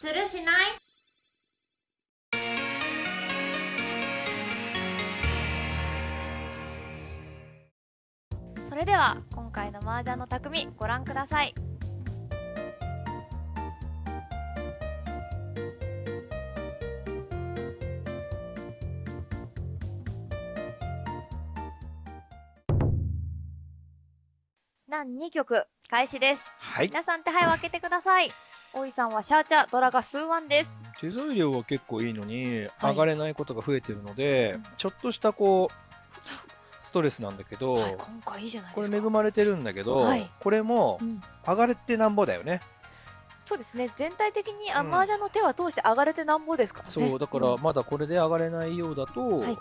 するしない？それでは今回の麻雀の匠ご覧ください。何2曲開始です。はい。皆さん手配を開けてください大井さんはシャーチャドラが数ワンです。手数料は結構いいのに、はい。上がれないことが増えてるので、うん。ちょっとしたこうストレスなんだけど、はい今回いいじゃないこですか。れ恵まれてるんだけど、はい。これもうん。上がれてなんぼだよね。そうですね。全体的にあうん。麻雀の手は通して上がれてなんぼですからね。そうだからん。まだこれで上がれないようだと、はい。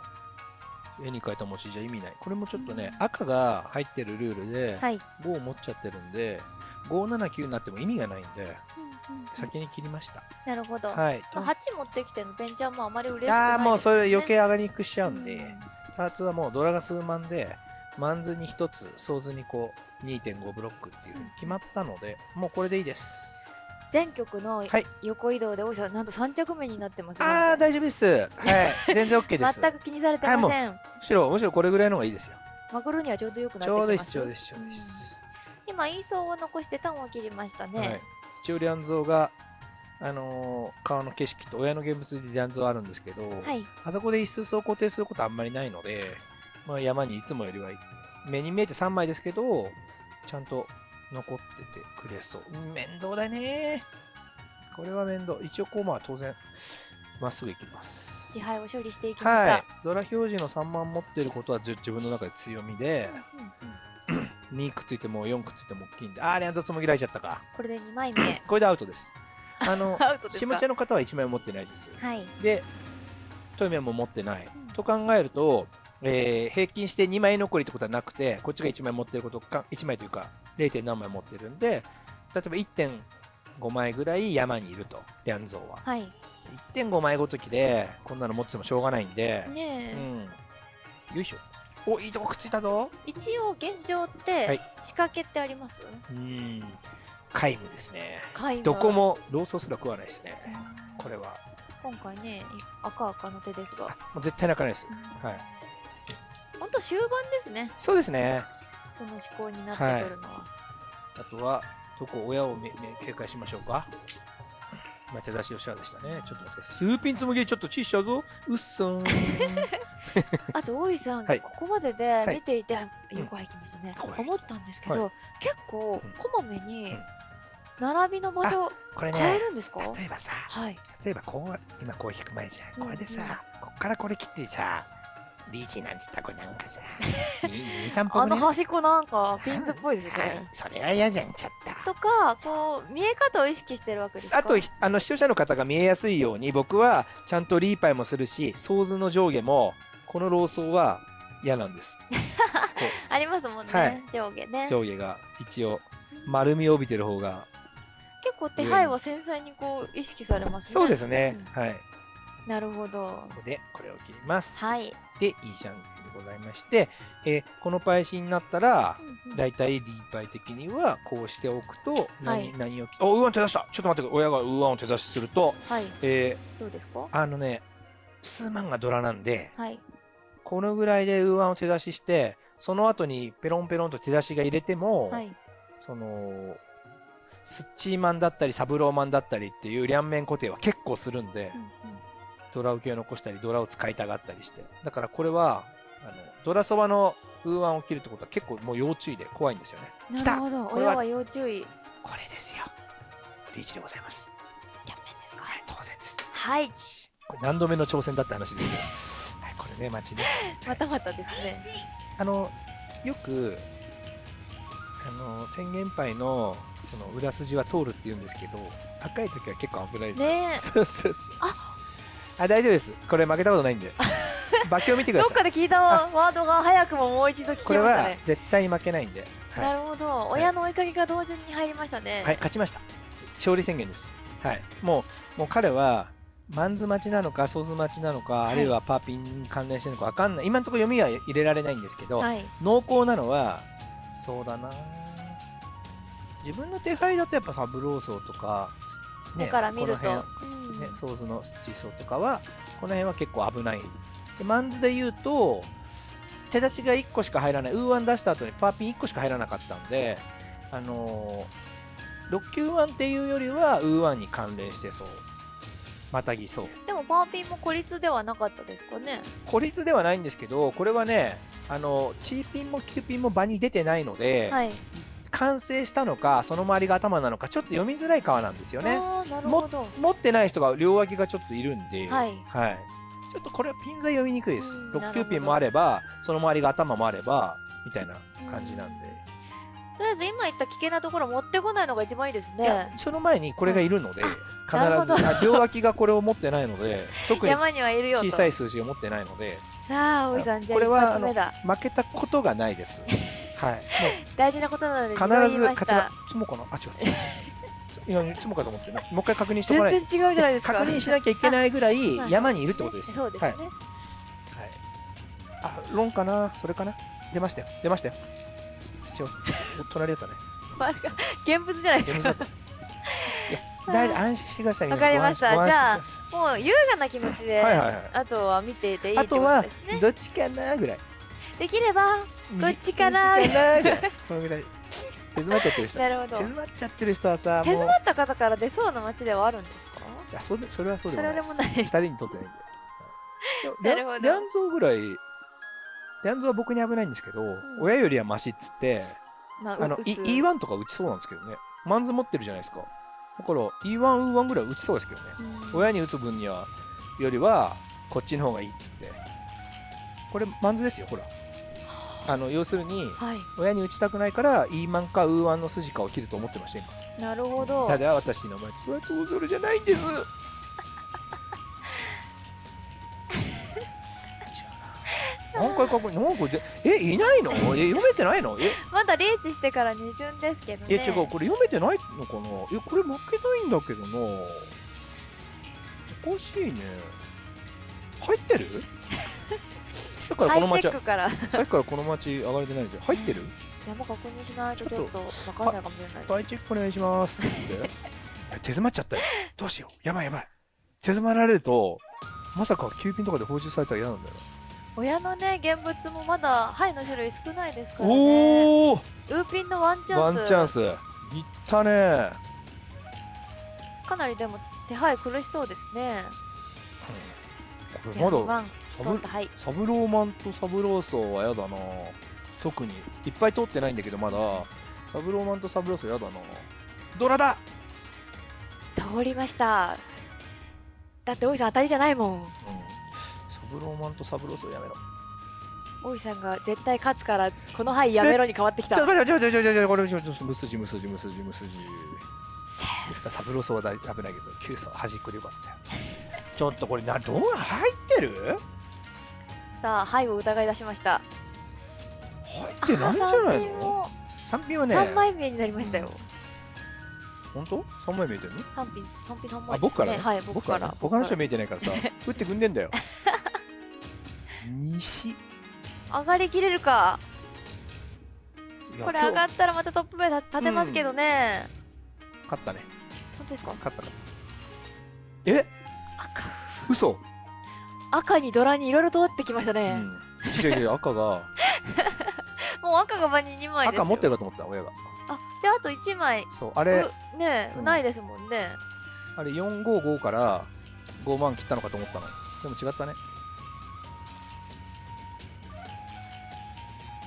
絵に描いた餅じゃ意味ない。これもちょっとね、うん。赤が入ってるルールで、はい、5を持っちゃってるんで、579になっても意味がないんで、うんうん先に切りました。なるほど、はい。まあ、8持ってきてのベンチャーもあまり嬉しくないああーもうそれ余計計上がりにくくしちゃうんで、ターツはもうドラが数万で、マンズに1つ、ソーズにこう2.5ブロックっていうふうに決まったので、もうこれでいいです。全局のはい横移動で大井さんなんと3着目になってますねああ、大丈夫です。はい。全然 OK です。全く気にされてません、むしろ、むしろこれぐらいの方がいいですよ。マグロにはちょうどよくなってちきますょうどいいです、ちょうどいいです、ちょうどいいです。うん今イーソーを残してタンを切りましたね、はい。一応、リャンゾーが、あのー川の景色と親の現物でリャンゾーあるんですけど、はいあそこで一数走固定することあんまりないので、まあ、山にいつもよりは目に見えて3枚ですけど、ちゃんと残っててくれそう。面倒だね。これは面倒。一応こうまあ当然、まっすぐ行きます。自敗を処理していきました、はい。ドラ表示の3万持ってることはじ自分の中で強みで、うんうん2くっついても4くっついても大きいんで、あー、連続つもぎられちゃったか。これで2枚目 これでアウトです。あの、アウトですか？下茶の方は1枚持ってないです。はいで、トイメも持ってない。うんと考えると、えー平均して2枚残りってことはなくて、こっちが1枚持ってることか、1枚というか 0. 何枚持ってるんで、例えば1.5枚ぐらい山にいると、リャンゾーは。はい1.5枚ごときで、こんなの持っててもしょうがないんで、うねえ、ん。よいしょ。お、いいとこくっついたぞ。一応現状っはてい仕掛けってあります、うん。皆無ですね。どこもローソーすら食わないですね。うんこれは。今回ね赤赤の手ですがもう絶対泣かないです。はい。本当終盤ですねそうですね。その思考になってくるのは、あとは、どこ、親をめめ警戒しましょうか。まあ、手出し吉原でしたね。ちょっと待ってください。スーピンつむぎりちょっとチーしちゃうぞ。うっそーん。あと大井さん、はい。ここまででい。見ていて、うん。横入きましたね、はい思ったんですけど、は結構うん。こまめにうん。並びの場所これ変えね、るんですか、例えばさ、はい。例えばこう、今こう引く前じゃん。これでうんさ、こっからこれ切ってさ、リーチなんつったらこれなんかさ、2、3あ本ね。の端っこなんかピンズっぽいですよこれ、はい、それは嫌じゃん、ちょっと。とかこう見え方を意識してるわけですか？あと、ひあの視聴者の方が見えやすいように、僕はちゃんとリーパイもするし、ソーズの上下も、このローソーは嫌なんです。こ ありますもんね、はい。上下ね。う上下が一応、丸みを帯びてる方が。結構手配は繊細にこう意識されますね。そうですね。うん。はい。なるほど。ここでこれを切ります。はい、で、いいじゃんでございまして、えーこのパイシーになったら、うんうん。だいたいリーパイ的にはこうしておくと、何、はい。何を、お、ウーワン手出した。ちょっと待って、親がウーワンを手出しすると、はい。えどうですか？ーあのね、数万がドラなんで、はいこのぐらいでウーワンを手出しして、その後にペロンペロンと手出しが入れても、はいその、スッチーマンだったりサブローマンだったりっていう両面固定は結構するんで、うんうんドラ受けを残したり、ドラを使いたがったりして。だからこれは、あの、ドラそばのウーワンを切るってことは結構もう要注意で怖いんですよね。なるほどこれは要注意これですよ。リーチでございます。キャンペーンですかはい、当然です。はいこれ何度目の挑戦だって話ですけど。はい、これね、待ちね。またまたですねあの、よく、あの、宣言杯の、その、裏筋は通るって言うんですけど、赤い時は結構危ないですよ。ねえそうそうそう。あ、大丈夫です。これ負けたことないんで。馬鏡見てください。どっかで聞いたワードが早くももう一度聞これはきましたね絶対に負けないんで。はいなるほど親の追いかけが同時に入りましたねはい、勝ちました。勝利宣言です。はい。もう、もう彼は、マンズ待ちなのか、ソーズ待ちなのか、はい。あるいはパーピンに関連してるのかわかんない。今のところ読みは入れられないんですけど、はい。濃厚なのは、そうだな。自分の手配だとやっぱサブローソーとか、目から見ると。この辺ね、ソーズのスチーソーとかはこの辺は結構危ない。でマンズで言うと手出しが1個しか入らない。ウーワン出した後にパーピン1個しか入らなかったんであのー、6級ワンっていうよりはウーワンに関連してそうまたぎそう。でもパーピンも孤立ではなかったですかね。孤立ではないんですけどこれはねあのチーピンもキューピンも場に出てないので、はい。完成したのかその周りが頭なのかちょっと読みづらい川なんですよね。あーなるほど。持ってない人が両脇がちょっといるんで、はい。ちょっとこれはピン座読みにくいです。うん6なるほど級ピンもあればその周りが頭もあればみたいな感じなんで、とりあえず今言った危険なところ持ってこないのが一番いいですね。その前にこれがいるので、必なるほど。ずあ両脇がこれを持ってないので 特に山にはいるよと。小さい数字を持ってないので。さあおじさんじゃあ一これは発目だ。負けたことがないです。はい。大事なことなので必ず勝ちまつもかなあ違ういやつもかと思ってね。もう一回確認しておかない全然違うじゃないですか。確認しなきゃいけないぐらいはい。山にいるってことです。そうですね、はい。はい、あ、ロンかな？それかな？出ましたよ。出ましたよ。一応、お隣だったね。まあ現物じゃないですか大安心してください。わかりましたじゃあもう優雅な気持ちで、あとは見ていていいってことですね、どっちかなぐらい。できればどっちかなぐらい。このぐらい。手詰まっちゃってる人。手なるほど詰まっちゃってる人はさ。手詰まった方から出そうな街ではあるんですか？いや、それそれはそうでそもないです。れでもない二人にとってないんで。なるほどリャンゾーぐらい、リャンゾーは僕に危ないんですけど、ん親よりはマシっつって、まああの、う E- つ E1 とか打ちそうなんですけどね。マンズ持ってるじゃないですか。だから、E1、U1 ぐらい打ちそうですけどね。うん親に打つ分には、よりは、こっちの方がいいっつって。これ、マンズですよ、ほら。あの、要するに、はい親に打ちたくないから、E マンか U1 の筋かを切ると思ってませんかなるほどただ、私の前で、これはトーゾルじゃないんです。何回確認、なんかで、え、いないの？え、読めてないの？え、まだリーチしてから2巡ですけどねいや違う、これ読めてないのかな？え、これ負けないんだけどな。おかしいね。入ってる？さっきからこの街ハイチェッ、クからさっきからこの街上がれてないけど、入ってる？山確認しないとちょっとわかんないかもしれないハイチェックお願いします。つって。え手詰まっちゃったよ。どうしよう。やばいやばい。手詰まられると、まさか急ピンとかで放出されたら嫌なんだよな。親のね現物もまだハイの種類少ないですからね。おー。ウーピンのワンチャンス。ワンチャンス。いったね。かなりでも手配苦しそうですね。これまだ、サブローマンとサブローソーはやだな。特にいっぱい通ってないんだけどまだ。サブローマンとサブローソーやだな。ドラだ？通りました。だって大井さん当たりじゃないもん。うん。サブローマンとサブローソーやめろ。大井さんが絶対勝つからこの牌やめろに変わってきた。ちょっと待ってちょっと待ってちょっと待ってこれちょっと無筋無筋無筋無筋。サブローソーは大危ないけど9層端っこでよかったよ。ちょっとこれなどう入ってる？さあ牌を疑い出しました。入ってないんじゃないの？も三品はね。3枚目になりましたよ。本当？三枚見えてるの？三品三品三枚あ僕からね。はい僕から。ね他の人は見えてないからさ打ってくんでんだよ西。い上がりきれるか。やこれ上が今ったらまたトップ目立てますけどね、日勝ったね。本当ですか？勝ったかえ？赤。嘘。赤にドラにいろいろ通ってきましたうね、ん。違う違う赤が。もう赤が場に2枚ですよ。赤持ってるかと思った親が。あじゃああと1枚。そうあれ。うねえ、うん。ないですもんね。あれ455から5万切ったのかと思ったの。でも違ったね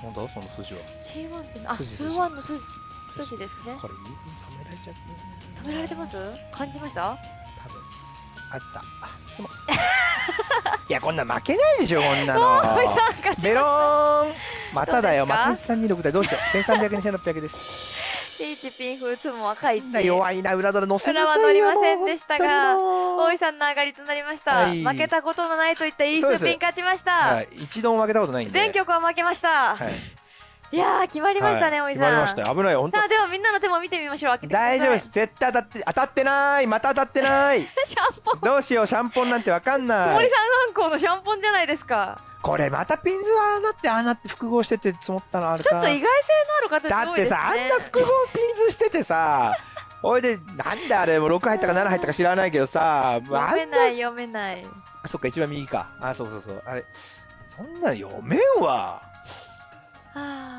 なんだその筋は。G1 ってあ筋数ワンの筋筋。ですね。これ指に止められちゃって止められてます？感じました？多分。あった。あでも。いやこんな負けないでしょこんなの。メローン。まただよ。どうまですた326だどうしよう。1300に1600ですピーチピンフーツも赤いみんな弱いな裏ドラ乗せなさいは乗りませんでしたが大井さんの上がりとなりました、はい。負けたことのないといったいいスピン勝ちました、はい、一度も負けたことないんで。全局は負けました、はいい、やー決まりましたね、はい。大井さん。決まりましたよ。危ないよ本当。さあではみんなの手も見てみましょう大丈夫です。絶対当たって当たってない。また当たってない。シャンポン。どうしようシャンポンなんてわかんない。森さん観光のシャンポンじゃないですか。これまたピンズはああなってああなって複合してて積もったのあるか。ちょっと意外性のある形だ多いですね。ってさあんな複合ピンズしててさ おいでなんであれもう6入ったか7入ったか知らないけどさ読めない読めない。あそっか一番右か。あそうそうそう。あれそんなん読めんわ。はあ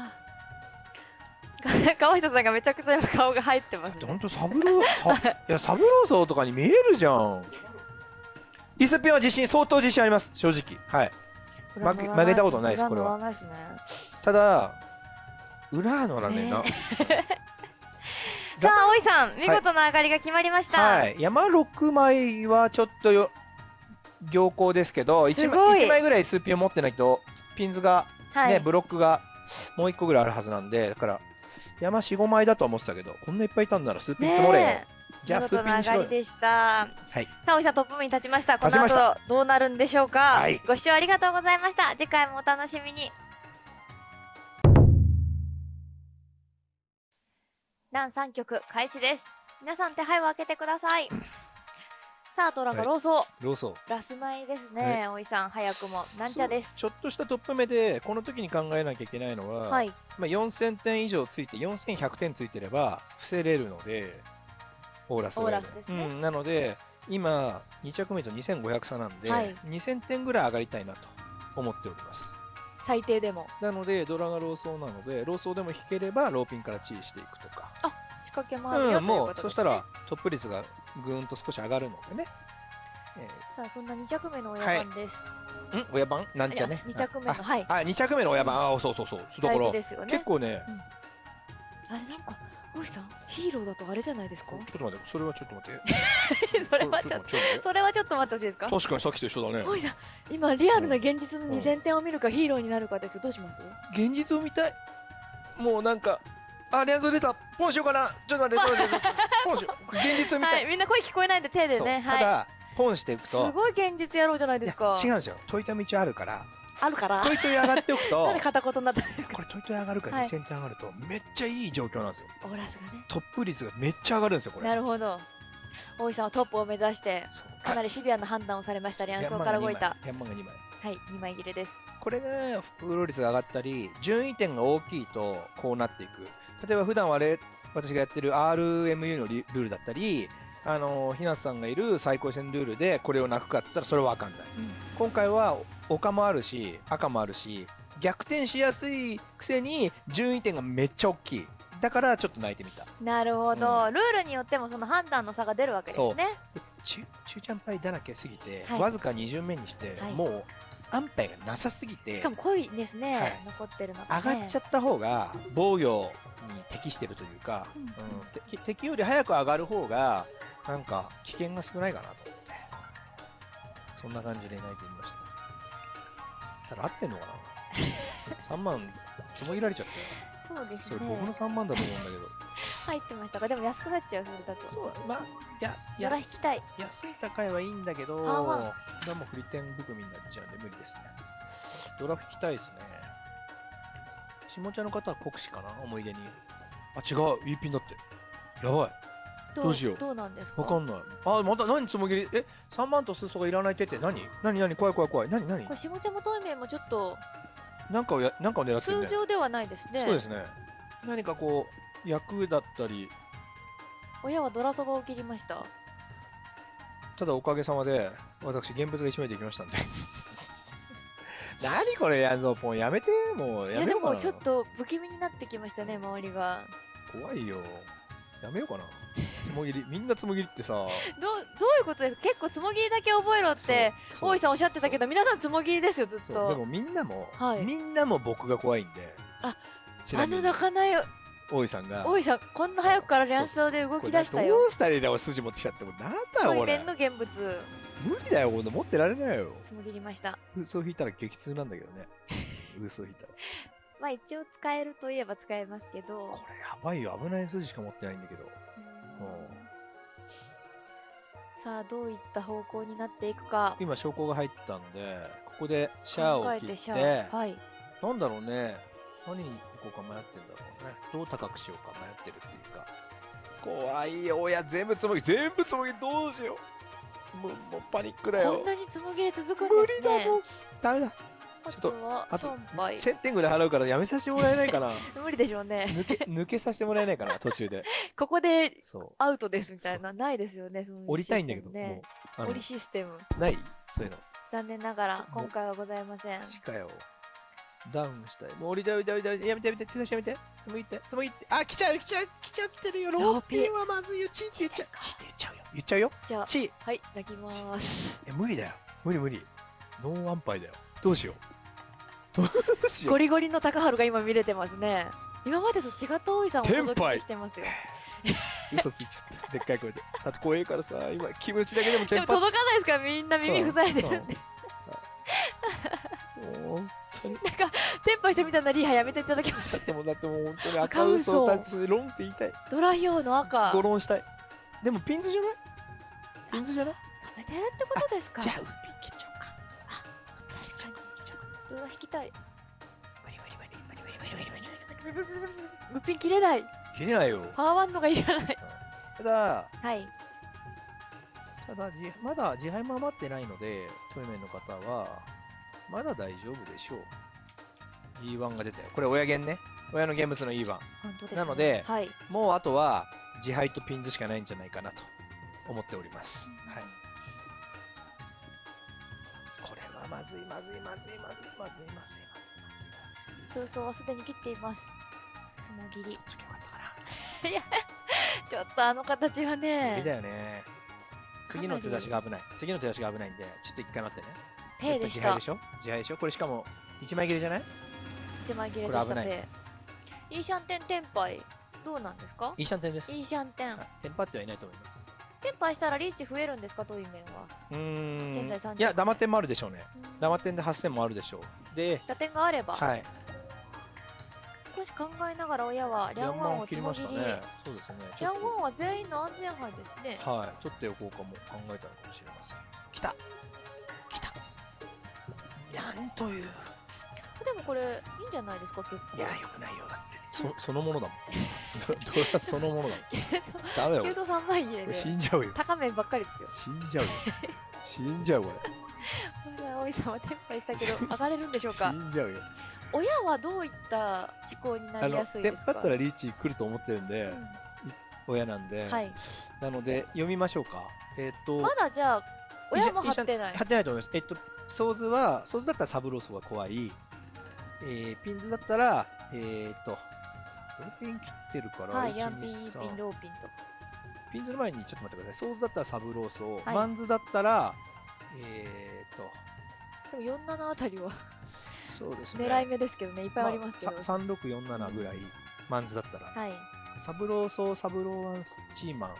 川下さんがめちゃくちゃ今顔が入ってます、ね、ほんとサブロいやサブローソ ーとかに見えるじゃん。イスピンは自信相当自信あります。正直。はい。負け負けたことないですこれは。ね。ただ裏乗らねえな、さあ大井さん見事な上がりが決まりました、はい、山6枚はちょっとよ良好ですけど1すごい。枚 ,1 枚ぐらいスーピンを持ってないとピンズが、はい。ねブロックがもう1個ぐらいあるはずなんでだから山45枚だとは思ってたけどこんないっぱいいたんならスーピンツモれよ、じゃあ見スーピンにしろよ。でした。はい。さあ大井さんトップ目に立ちました。この後どうなるんでしょうか、はい。ご視聴ありがとうございました。次回もお楽しみに。第3局開始です。皆さん手牌を開けてくださいさあドラがはい。ローソー、ローソー。ラスマイですね大井さん早くも。なんちゃです。ちょっとしたトップ目でこの時に考えなきゃいけないのは、はい。まあ、4000点以上ついて4100点ついてれば伏せれるのでオーラスがオーラスですね。うん、なので今2着目と2500差なんで、はい。2000点ぐらい上がりたいなと思っております。最低でも。なのでドラがローソーなのでローソーでも引ければローピンからチーしていくとか。仕掛けもあるよ、うん、というもことですね。うそしたらトップ率がぐーんと少し上がるのでね、えさあそんな2着目の親番です、ーん？親番？なんちゃね？2着目のはい。ああ2着目の親番。あそうそうそう。だか大ら事ですよね。結構ね。あれなんか大井さんヒーローだとあれじゃないですか？ちょっと待って。それはちょっと待って。それはちょっとそれはちょっと待ってほしいですか？確かにさっきと一緒だね。大井さん今リアルな現実の2000点を見るかヒーローになるかですよどうします？現実を見たい？もうなんかあ連想出た。ポンしようかな？ちょっと待って ちょっと待って。ポンしよう現実を見た。はいいみんな声聞こえないんで手でね。はい。ただポンしていくすとごい現実やろうじゃないですか。違うんですよ。トイトイ道あるから。あるから。トイトイ上がっておくと。なんで片言になったんですか？これトイトイ上がるからはい。2000点上がると。めっちゃいい状況なんですよ。オーラスがね。トップ率がめっちゃ上がるんですよこれ。なるほど。大井さんはトップを目指してかなりシビアな判断をされましたリアンソーから動いた。ヤンマンが2枚。はい2枚切れです。これが副露率が上がったり順位点が大きいとこうなっていく例えば普段はあれ私がやってる RMU のリルールだったりあのひなさんがいる最高戦ルールでこれを泣くかって言ったらそれは分かんない今回は丘もあるし赤もあるし逆転しやすいくせに順位点がめっちゃ大きい。だからちょっと泣いてみた。なるほど、うルールによってもその判断の差が出るわけですね。中中ちゃんパイだらけすぎて、はい。わずか2巡目にして、はい。もう安牌がなさすぎてしかも濃いですね、はい。残ってるのが、ね、上がっちゃった方が防御に適してるというか、うんうん。敵敵より早く上がる方がなんか危険が少ないかなと思ってそんな感じで泣いてみました。ただ合ってんのかな？3万つもぎられちゃったよそうですそれ僕のね3万だと思うんだけど 入ってましたか？でも安くなっちゃうそれだとそうまあいややら引きたい安い高いはいいんだけど、あまあこれはもう振り点含みになっちゃうんで無理ですね。ドラフ引きたいですね。下茶の方は国士かな？思い出に。あ、違う、いいピンだって。やばい。どうしようどうなんですか？わかんない。あ、また何つもぎり？え、3万と数層がいらない手って何？何何？怖い怖い怖い。何何？これ下茶元面もちょっとなんかをや、なんかを狙ってるね。通常ではないですねそうですね。何かこう、役だったり、親はドラそばを切りましたただおかげさまで、私、現物が1枚できましたんで。何これ、やんぞ、ポン。やめて、もう。いやでやめようかな。もちょっと不気味になってきましたね周りが怖いよ。やめようかな。つもぎり、みんなつもぎりってさ、どうどういうことですか？結構つもぎりだけ覚えろって大井さんおっしゃってたけど皆さんつもぎりですよずっとでもみんなも、はいみんなも僕が怖いんで。ああの泣かない大井さんが。大井さんこんな早くから連想で動き出したよどうしたらいいんだよ、筋持ってきちゃっても。なんだよ、こ。の現物無理だよ、こんな持ってられないよ。つもぎりました嘘引いたら激痛なんだけどね。嘘引いたら。まあ一応使えるといえば使えますけどこれやばいよ、危ない筋しか持ってないんだけど。うんさあどういった方向になっていくか今、証拠が入ったんで、ここでシャアを切ってはいなんだろうね、何に行こうか迷ってんだろうね。どう高くしようか迷ってるっていうか。怖いよ、親、全部つもぎ、全部つもぎ、どうしよう。もう、もうパニックだよこん。なにつもぎり続くん無ですね理だもん。ダメだ。ちょっとあと損敗1000点ぐらい払うからやめさせてもらえないかな。無理でしょうね。抜け抜けさせてもらえないかな途中で。ここでそう。アウトですみたいなないですよねそういう。降りたいんだけど、もう降りシステム。ないそういうの。残念ながら今回はございません。マジかよ。ダウンしたい。もう降りたい降りたい降りやめてやめて。手出しやめて。つむいて。つむいて。あ来ちゃう来ちゃう来ちゃってるよ。ローピンはまずいよチーって言っちゃうチーって言っちゃうよ。言っちゃうよ。じゃあチー。はい泣きます。え無理だよ。無理無理。ノーワンパイだよ。どうしようどうしよう。ゴリゴリの高春が今見れてますね。今までと違った大井さんをお届けしてますよ。嘘ついちゃった。でっかい声で。だって怖いからさ今気持ちだけでもでもテンパっ届かないですからみんな耳塞いでるんで。そうもう本当に。テンパしてみたなリーハやめていただきましだってもうだってもう本当に赤赤嘘を嘘立つロンって言いたい。ドラヒョウの赤。ゴロンしたい。でもピンズじゃない？ピンズじゃない？止めてるってことですか。じゃあ引きたい無理無理無理無理無理無理無理無理無理無ピン切れない切れないよパワーワンドがいらないただはいただまだ自敗も余ってないのでトイメンの方はまだ大丈夫でしょう E1 が出てこれ親弦ね親の現物の E1 本当です、ね、なのではいもうあとは自敗とピンズしかないんじゃないかなと思っております。はい。まずいまずいまずいまずいまずいまずいまずいまずいまずい。通奏はすでに切っていますツモ切りちょっとよかったかいやちょっとあの形はな。無ね理だよね。次の手出しが危ない。次の手出しが危ないんで、ちょっと一回待ってね。ペイでした自敗でしょ字牌でしょこれしかも1枚切れじゃない一枚切れでこれ危ないしたペイイーシャンテンテンパイどうなんですかイーシャンテンです。イーシャンテンはいテンパってはいないと思います。テンパイしたらリーチ増えるんですか？トイメンは？うーん。現在30いや、ダマテンもあるでしょうね。うんダマテンで8000もあるでしょう。で、打点があれば、はい。少し考えながら親はリャンワンをつ切りね。そうですね。リャンワンは全員の安全牌ですねはい、取っておこうかも考えたのかもしれません。来た来たなんという。でもこれいいんじゃないですか？結構いや、よくないよ。だって。そ そのものだもん。ドドラそのものだ。ダメだよ。急騰3枚切れこれ死でんじゃうよ。高面ばっかりですよ死んじゃうよ。死んじゃうここれ大井さんはテンパイしたけど 上がれるんでしょうれ。か？死んじゃうよ。親はどういった思考になりやすいですか？パったらリーチ来ると思ってるんで、う親なんで。んはいなので、読みましょうか。えっと、まだじゃあ親も張ってない？貼ってないと思います。えっと、ソーズは、ソーズだったらサブロースが怖い。えー、ピンズだったら、えー、っと、ローピン切ってるから、はい1ヤンピンイ2ーピン3ローピンとピンズの前にちょっと待ってください。ソーズだったらサブロースを、はいマンズだったら、えー、っと、でも47あたりはそうですね。狙い目ですけどねいっぱいありますけど、まあさ3647ぐらい、マンズだったら。はいサブローソー、サブローワンスチーマン。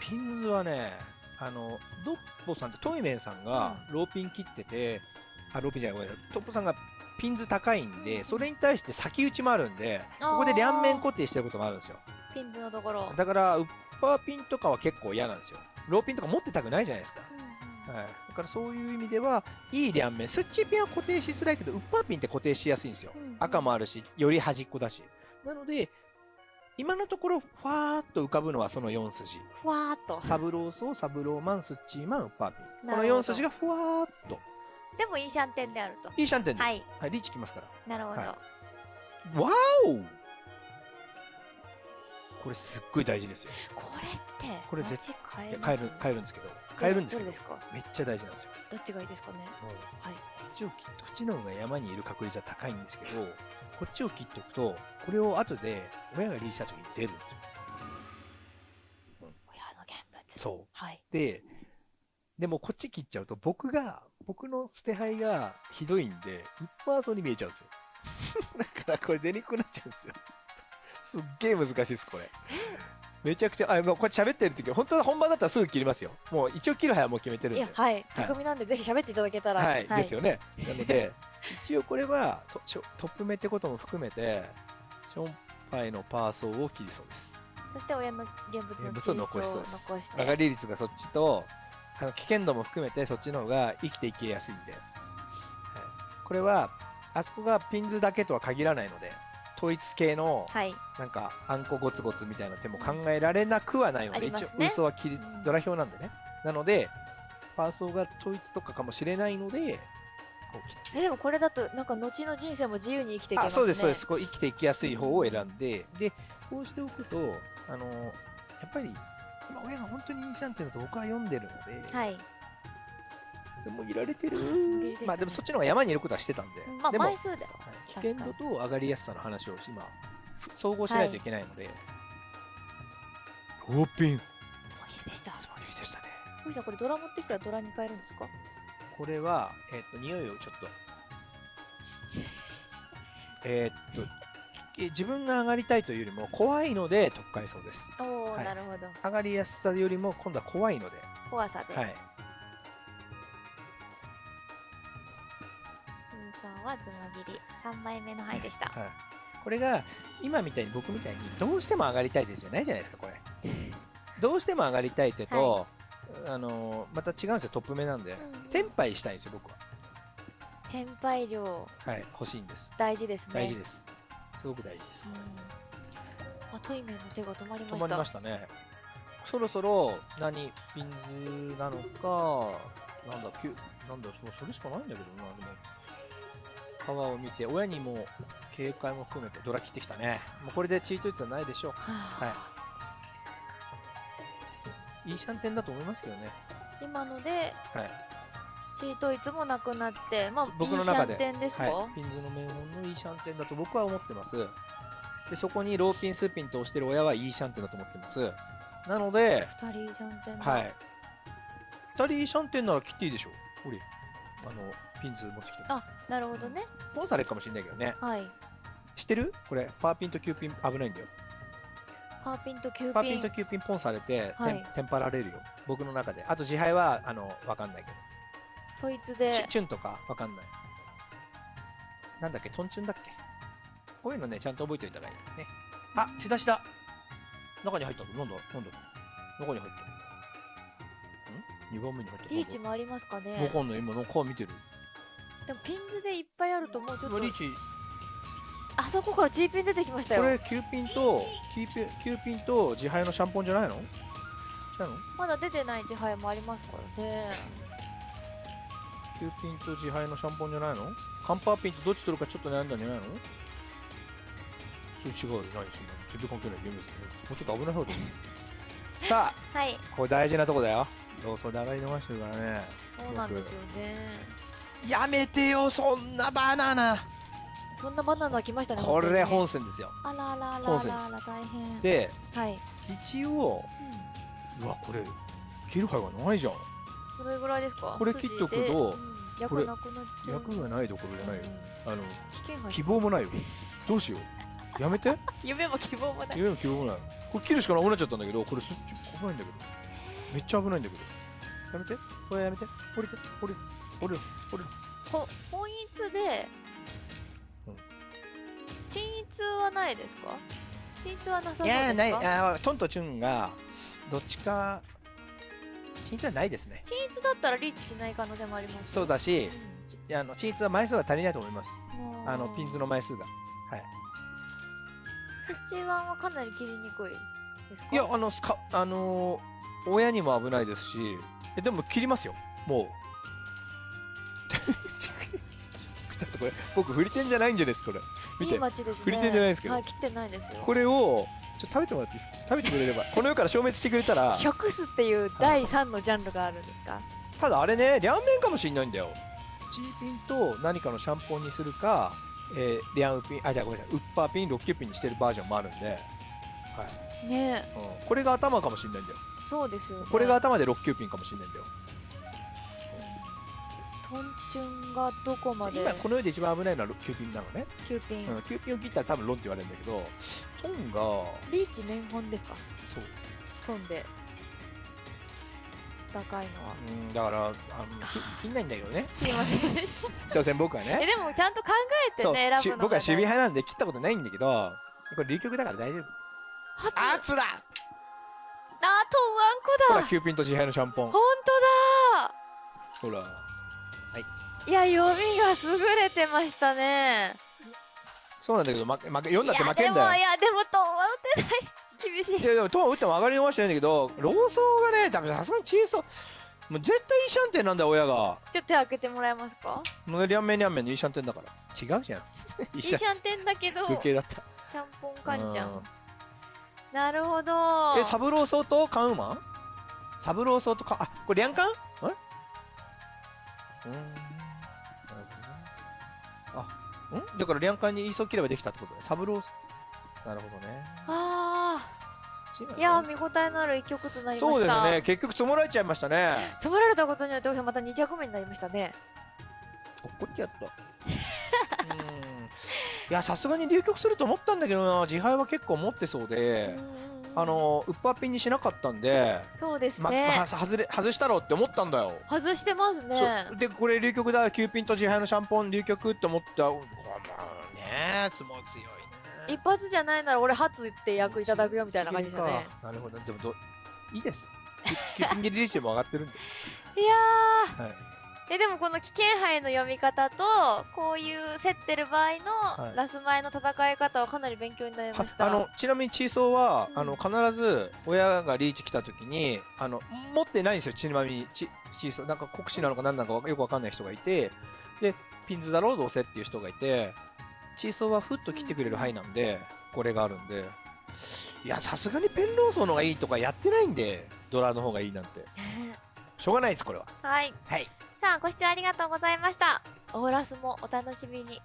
ピンズはね、あの、ドッポさんって、トイメンさんがローピン切ってて、あ、ローピンじゃない、ごめんなさい。トッポさんがピンズ高いんうんで、それに対して先打ちもあるんで、ここで両面固定してることがあるんですよ。ピンズのところ、だから、ウッパーピンとかは結構嫌なんですよ。ローピンとか持ってたくないじゃないですか。うんうんはい。だからそういう意味では、いい両面。スッチピンは固定しづらいけど、ウッパーピンって固定しやすいんですよ。うんうん赤もあるし、より端っこだし。なので、今のところ、ファーっと浮かぶのはその4筋。ふわーっとサブローソー、サブローマン、スッチーマン、ウッパーピン。このなるほど4筋がふわーっと。でもいいシャンテンであるといいシャンテンです。ははいい。リーチきますから。なるほど、はわーおこれすっごい大事ですよ。これってこれ絶街変える、変えるんですけど。変えるんですけどどれで。すか？めっちゃ大事なんですよ。どっちがいいですかね？はいこっちを切っと、こっちの方が山にいる確率は高いんですけど、こっちを切っておくと、これを後で親がリーチした時に出るんですよ。親の現物そう。はいで、でもこっち切っちゃうと僕が、僕の捨て牌がひどいんで、ウッパーソーに見えちゃうんですよ。だからこれ出にくくなっちゃうんですよ。すっげえ難しいです、これ。めちゃくちゃ、あ、もうこれ喋ってる時本当は本番だったらすぐ切りますよ。もう一応切る牌はもう決めてるんで。いやはい巧みなんでぜひ喋っていただけたらはい、ですよね。なので、一応これはトップ目ってことも含めて、ションパイのパーソーを切りそうです。そして親の現物の残しそうです残して曲がり率がそっちと、あの危険度も含めてそっちの方が生きていけやすいんで、はい、これは、あそこがピンズだけとは限らないので、統一系のはい。なんかあんこゴツゴツみたいな手も考えられなくはないので、一応ありますね。ウソは切りうん。ドラ表なんでね。なので、パーソーが統一とかかもしれないので、えでもこれだとなんか後の人生も自由に生きていけますね。あそうですそうです。こう生きていきやすい方を選んで。でこうしておくとあのやっぱり今親が本当にいいじゃんっていうのと僕は読んでるので、はい。でもい られてる？まあでもそっちの方が山にいることはしてたんで、まあでも、はい枚数では危険度と上がりやすさの話を今ふ総合しないといけないので、ローピン。つま切りでした。つま切りでしたね。ふみさんこれドラ持ってきたらドラに変えるんですか？これはえっ、と匂いをちょっと。えっとえ自分が上がりたいというよりも怖いので特回そうです。おお、はい。なるほど。上がりやすさよりも今度は怖いので、怖さで、はい、さんはつま切り。3枚目の牌でした、はい、これが今みたいに僕みたいにどうしても上がりたい手じゃないじゃないですかこれ。どうしても上がりたい手と、あのーまた違うんですよトップ目なんで。うん。テンパイしたいんですよ僕は。天敗量。はい欲しいんです。大事ですね。大事ですすごく大事ですうん。あトイメンの手が止まりました。止まりましたね。そろそろ何ピンズなのかなんだきゅなんだもうそれしかないんだけどな。でも川を見て親にも警戒も含めてドラ切ってきたね。もうこれでチート率はないでしょう。はあ。い。いシャンテンだと思いますけどね。今のではいチートいつもなくなってまあ僕の中でいいシャンテンですか、はい、ピンズの名門のいいシャンテンだと僕は思ってますでそこにローピンスーピンと押してる親はいいシャンテンだと思ってますなので二人いいシャンテンだはい2人いいシャンテンなら切っていいでしょほれあのピンズ持ってきてあなるほどねポンされるかもしれないけどねはい知ってるこれパーピンとキューピン危ないんだよパーピンとキューピンとキューピンポンされて、はいテンパられるよ僕の中であと自敗はあのわかんないけど統一チュでチュンとかわかんない。なんだっけ、トンチュンだっけ？こういうのね、ちゃんと覚えておいたらいいね。あ、手出しだ。中に入ったの？なんだ？なんだ？中に入ったん ?2 番目に入ったリーチもありますかわねかんない、今の顔見てる。でもピンズでいっぱいあるともう。ちょっとリーチ、あそこから G ピン出てきましたよ。これ9ピンと、9ピン ,9 ピンと自敗のシャンポンじゃないの？違うの？まだ出てない自敗もありますからね ?9 ピンと自敗のシャンポンじゃないの？カンパーピンとどっち取るかちょっと悩んだんじゃないの？それ違うよ、何そんな全然関係ないゲームですね。もうちょっと危ない方でいい。さあ、はいこれ大事なとこだよ。どうそで上がり逃してるからね。そうなんですよねやめてよ、そんなバナナ。そんなバナナ来ましたねこれ本本線ですよ。あらあらあらあらあら大変で、はい、一応、うわ、これ、切る牌がないじゃん。それぐらいですか？これ切っとくと役なくなっちゃう役がないどころじゃないよ。あの、希望もないよ。どうしよう。やめて。夢も希望もない夢も希望もない。これ切るしかなくなっちゃったんだけど、これすっち危ないんだけど。めっちゃ危ないんだけど。やめて。これやめて。降りて。降りる。降りる。降りる。ほ本一で、うん鎮一はないですか？鎮一はなさそういやーないですかあートンとチュンがどっちかチンツはないですね。鎮一だったらリーチしない可能性もありますそうだしいやあのチンツは枚数が足りないと思います。うん。あのピンズの枚数が。はい。スッチワンはかなり切りにくいですか？いやあのスカあのー親にも危ないですしえでも切りますよ。もう。ちょっとこれ僕振り点じゃないんじゃないですかこれ。見いてい街ですね。振り手じゃないですけど。はい切ってないですよ。これをちょっと食べてもらっていいですか？食べてくれれば。この世から消滅してくれたら 食すっていう第3のジャンルがあるんですか？ただあれね両面かもしれないんだよ。チーピンと何かのシャンポンにするか、えー、リャンウピンあじゃあごめんなさい。ウッパーピンロッキュピンにしてるバージョンもあるんで、はい。ね。えうん、これが頭かもしれないんだよ。そうですよね。これが頭でロッキュピンかもしれないんだよ。トンチュンがどこまで？今この世で一番危ないのはロキューピンなのね、キューピン、うん、キューピンを切ったら多分ロンって言われるんだけどトンがリーチ面本ですか？そう、トンで。高いのは。うん、だからあのき切んないんだけどね。切りません所詮僕は えねでもちゃんと考えてね選ぶの僕は守備派なんで切ったことないんだけどこれ流局だから大丈夫。初あ熱だ！トンワンほらコだキューピンと自敗のシャンポン。本当だ。ほら。いや読みが優れてましたねそうなんだけど負け負け読んだって負いやでもけんだよ。いやでもトンは打てない。厳しいいやでも トン打っても上がり逃してないんだけどローソーがね多分さすがに小さもう絶対いいシャンテンなんだよ親が。ちょっと手開けてもらえますか？もうリャンメンリャンメンのいいシャンテンだから。違うじゃん。い いいいシャンテンだけど風景だった。ちゃんぽんかんちゃうん。んなるほど。えサブローソーとカンウーマ？ンサブローソーとカンあこれリャンカン？あれうーんん？だからリャンカンにイーソー切ればできたってことねサブローなるほどね。あそっちがね。ーいやー見応えのある一曲となりました。そうですね。結局積もられちゃいましたね。染められたことによってまた2着目になりましたね。怒っちゃった。うん。いやさすがに流局すると思ったんだけどな。自敗は結構持ってそうで、うあのウッパーピンにしなかったんで、そうですまね、ま外れ外したろうって思ったんだよ、外してますね。でこれ流局だ。9ピンと自敗のシャンポン流局って思った。うわまあねつも強いね。一発じゃないなら俺初って役いただくよみたいな感じでね。なるほど。でもどいいです。9ピン切りリーチも上がってるんで、いやはい、ーえでもこの危険杯の読み方とこういう競ってる場合のい。ラス前の戦い方はかなり勉強になりました、はあのちなみにチーソーは、うん。あの必ず親がリーチ来た時にあの持ってないんですよ。ちなみにチチーソーなんか国士なのか何なのかよくわかんない人がいてでピンズだろうどうせっていう人がいてチーソーはふっと切ってくれる範囲なんでこれがあるんで。いやさすがにペンローソーの方がいいとかやってないんでドラの方がいいなんて。ね。しょうがないですこれは。はい。はいさんご視聴ありがとうございました。オーラスもお楽しみに。